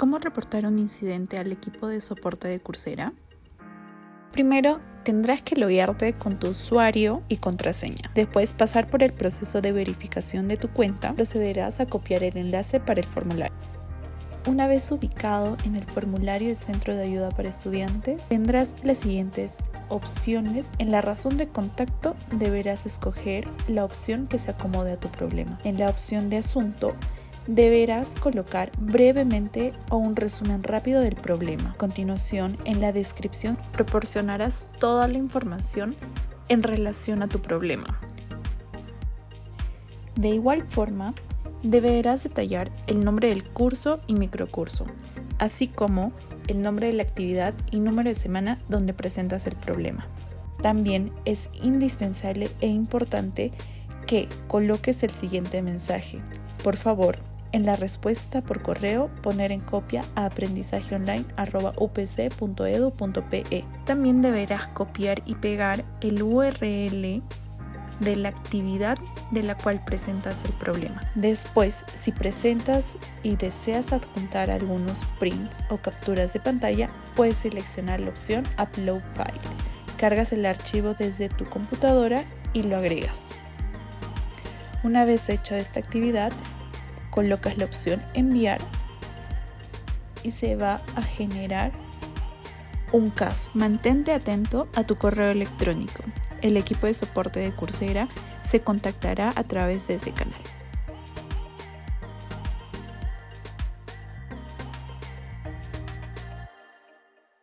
¿Cómo reportar un incidente al equipo de soporte de Coursera? Primero, tendrás que loguearte con tu usuario y contraseña. Después, pasar por el proceso de verificación de tu cuenta, procederás a copiar el enlace para el formulario. Una vez ubicado en el formulario del Centro de Ayuda para Estudiantes, tendrás las siguientes opciones. En la razón de contacto deberás escoger la opción que se acomode a tu problema. En la opción de asunto deberás colocar brevemente o un resumen rápido del problema. A continuación, en la descripción proporcionarás toda la información en relación a tu problema. De igual forma, deberás detallar el nombre del curso y microcurso, así como el nombre de la actividad y número de semana donde presentas el problema. También es indispensable e importante que coloques el siguiente mensaje. Por favor, en la respuesta por correo poner en copia a aprendizajeonline.upc.edu.pe. También deberás copiar y pegar el URL de la actividad de la cual presentas el problema. Después, si presentas y deseas adjuntar algunos prints o capturas de pantalla, puedes seleccionar la opción Upload File. Cargas el archivo desde tu computadora y lo agregas. Una vez hecho esta actividad, colocas la opción Enviar y se va a generar un caso. Mantente atento a tu correo electrónico el equipo de soporte de Coursera se contactará a través de ese canal.